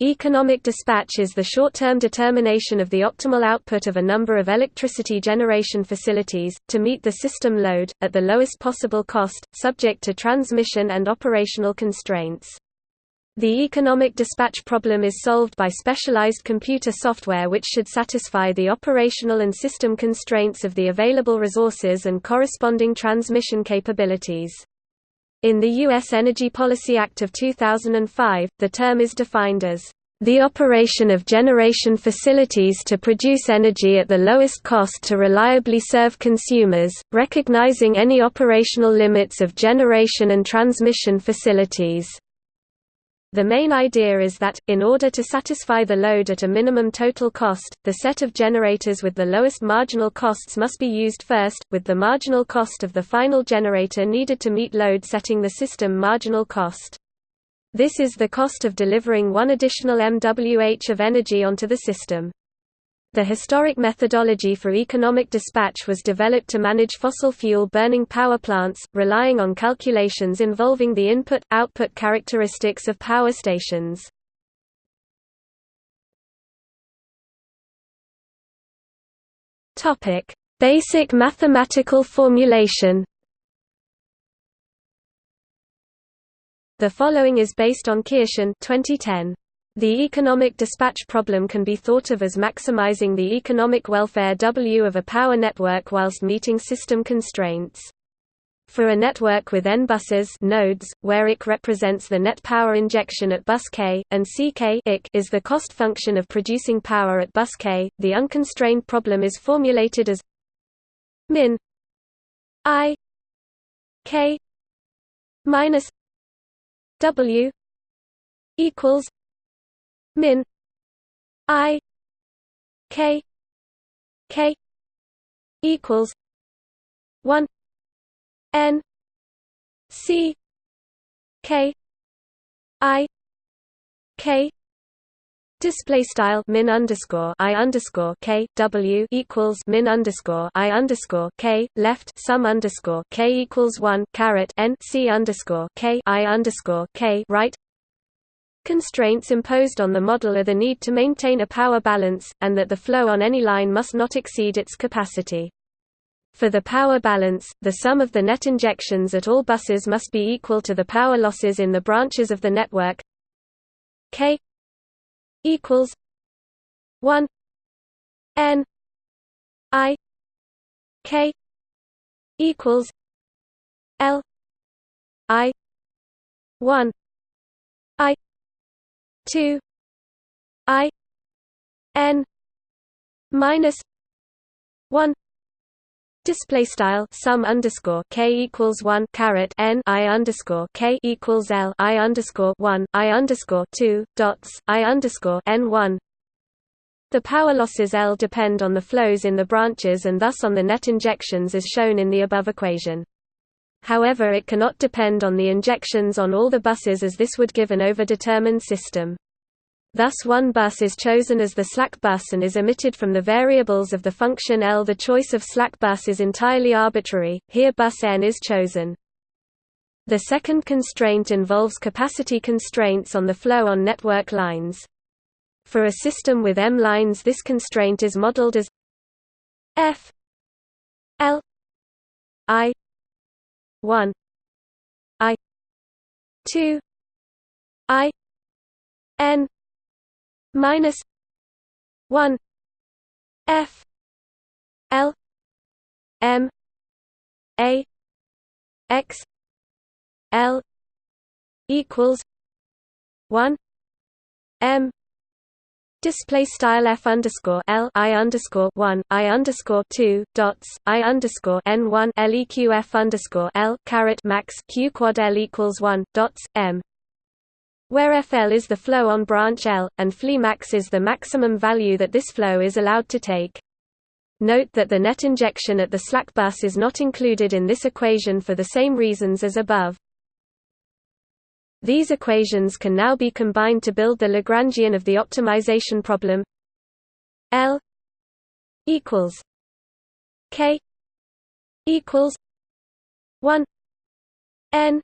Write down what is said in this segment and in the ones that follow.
Economic dispatch is the short-term determination of the optimal output of a number of electricity generation facilities, to meet the system load, at the lowest possible cost, subject to transmission and operational constraints. The economic dispatch problem is solved by specialized computer software which should satisfy the operational and system constraints of the available resources and corresponding transmission capabilities. In the U.S. Energy Policy Act of 2005, the term is defined as the operation of generation facilities to produce energy at the lowest cost to reliably serve consumers, recognizing any operational limits of generation and transmission facilities. The main idea is that, in order to satisfy the load at a minimum total cost, the set of generators with the lowest marginal costs must be used first, with the marginal cost of the final generator needed to meet load setting the system marginal cost. This is the cost of delivering one additional MWh of energy onto the system. The historic methodology for economic dispatch was developed to manage fossil fuel burning power plants, relying on calculations involving the input-output characteristics of power stations. Basic mathematical formulation The following is based on Kirschen 2010. The economic dispatch problem can be thought of as maximizing the economic welfare W of a power network whilst meeting system constraints. For a network with n buses nodes, where IC represents the net power injection at bus K, and CK is the cost function of producing power at bus K, the unconstrained problem is formulated as min I K minus W equals min. I. K. K. Equals 1 n. C. K. I. K. Display style min underscore i underscore k w equals min underscore i underscore k left sum underscore k equals one caret n c underscore k i underscore k right Constraints imposed on the model are the need to maintain a power balance, and that the flow on any line must not exceed its capacity. For the power balance, the sum of the net injections at all buses must be equal to the power losses in the branches of the network K equals 1 N I K equals L I 1 2 i n minus 1 display style sum underscore k equals one caret n i underscore k equals l i underscore one i underscore two dots i underscore n one. The power losses L depend on the flows in the branches and thus on the net injections as shown in the above equation. However it cannot depend on the injections on all the buses as this would give an overdetermined system. Thus one bus is chosen as the slack bus and is omitted from the variables of the function L. The choice of slack bus is entirely arbitrary, here bus n is chosen. The second constraint involves capacity constraints on the flow on network lines. For a system with m lines this constraint is modeled as f l i 1 i. 2 i. n. minus 1 f. L. M. A. X. L. equals 1 m Display style f underscore l i underscore one i underscore two dots i underscore n one leq f underscore l caret max q quad l equals one dots m where FL is the flow on branch L, and Fleemax is the maximum value that this flow is allowed to take. Note that the net injection at the slack bus is not included in this equation for the same reasons as above. These equations can now be combined to build the Lagrangian of the optimization problem. L equals K equals 1 N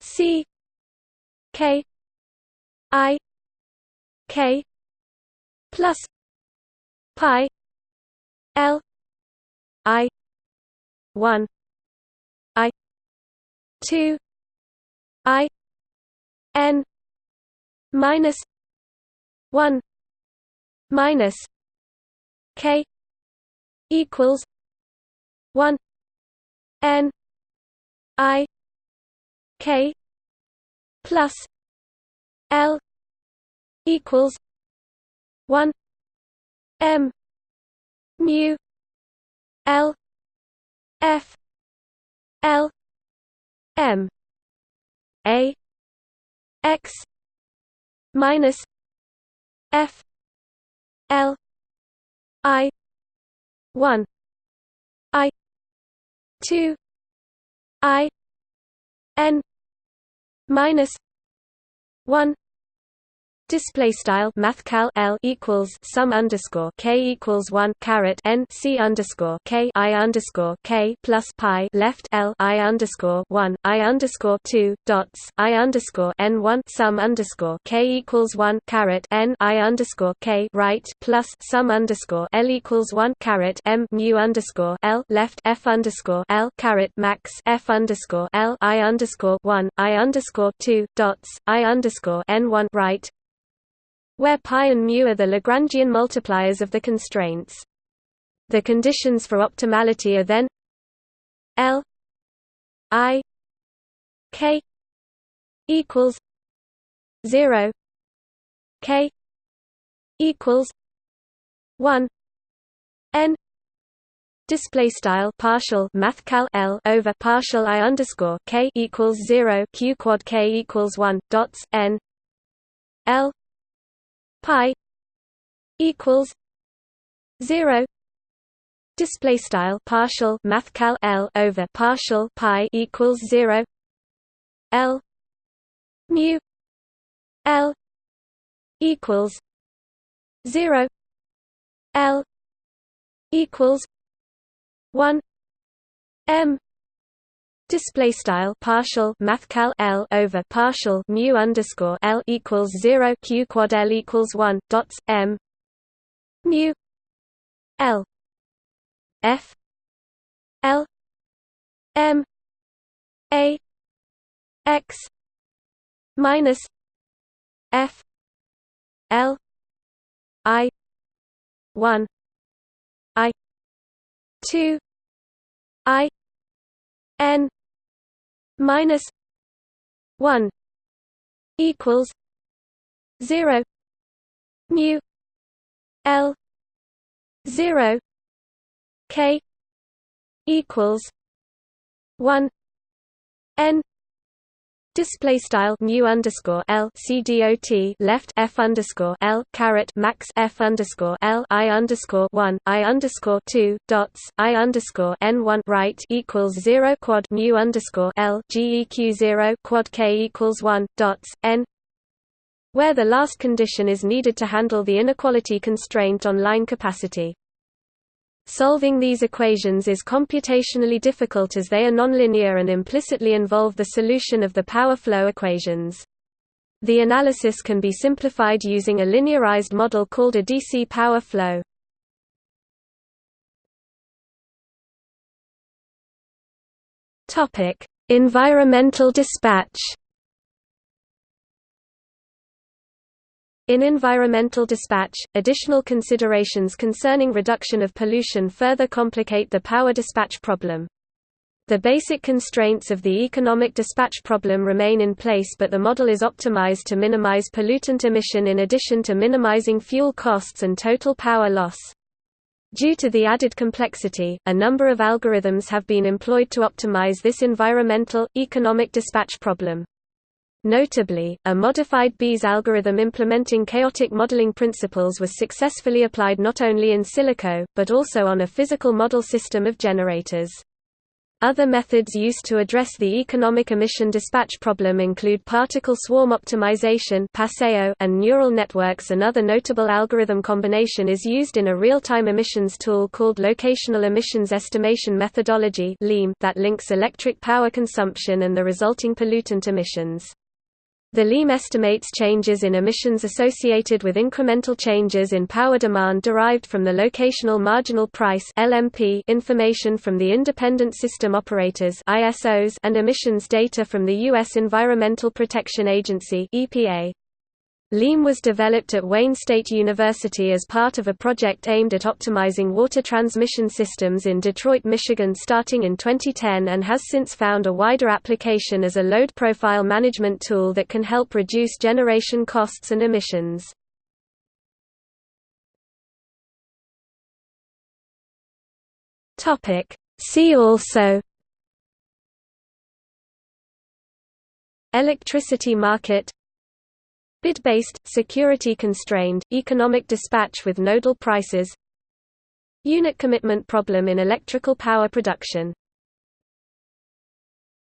C K I K plus pi L I one I two I N minus one minus K equals one N I K plus L equals one M mu L F L M. A X minus F L I one I two I N minus one Display style mathcal L equals sum underscore K equals one caret N C underscore K I underscore K plus pi left L I underscore one I underscore two dots I underscore N one sum underscore K equals one caret N I underscore K right plus sum underscore L equals one caret M mu underscore L left F underscore L caret max F underscore L I underscore one I underscore two dots I underscore N one right where pi and mu are the Lagrangian multipliers of the constraints. The conditions for optimality are then L I K equals zero K equals one N display style partial mathcal L over partial I underscore K equals zero Q quad K equals one dots N L pi equals 0 display style partial mathcal L over partial pi equals 0 L mu L equals 0 L equals 1 M display style partial mathcal L over partial mu underscore L equals 0 q quad L equals 1 dots M mu L F L M A X minus F L I 1 I 2 I N minus 1 equals 0 mu L 0 K equals 1 N Display style mu underscore L C D O T left F underscore L caret max F underscore L I underscore one I underscore two dots I underscore N one right equals zero quad mu underscore L GEQ zero quad K equals one dots N where the last condition is needed to handle the inequality constraint on line capacity. Solving these equations is computationally difficult as they are nonlinear and implicitly involve the solution of the power flow equations. The analysis can be simplified using a linearized model called a DC power flow. Environmental dispatch In environmental dispatch, additional considerations concerning reduction of pollution further complicate the power dispatch problem. The basic constraints of the economic dispatch problem remain in place but the model is optimized to minimize pollutant emission in addition to minimizing fuel costs and total power loss. Due to the added complexity, a number of algorithms have been employed to optimize this environmental, economic dispatch problem. Notably, a modified bees algorithm implementing chaotic modeling principles was successfully applied not only in silico, but also on a physical model system of generators. Other methods used to address the economic emission dispatch problem include particle swarm optimization and neural networks Another notable algorithm combination is used in a real-time emissions tool called Locational Emissions Estimation Methodology that links electric power consumption and the resulting pollutant emissions. The LEEM estimates changes in emissions associated with incremental changes in power demand derived from the locational marginal price (LMP) information from the independent system operators (ISOs) and emissions data from the US Environmental Protection Agency (EPA). LEEM was developed at Wayne State University as part of a project aimed at optimizing water transmission systems in Detroit, Michigan starting in 2010 and has since found a wider application as a load profile management tool that can help reduce generation costs and emissions. See also Electricity market Bid-based, security-constrained, economic dispatch with nodal prices. Unit commitment problem in electrical power production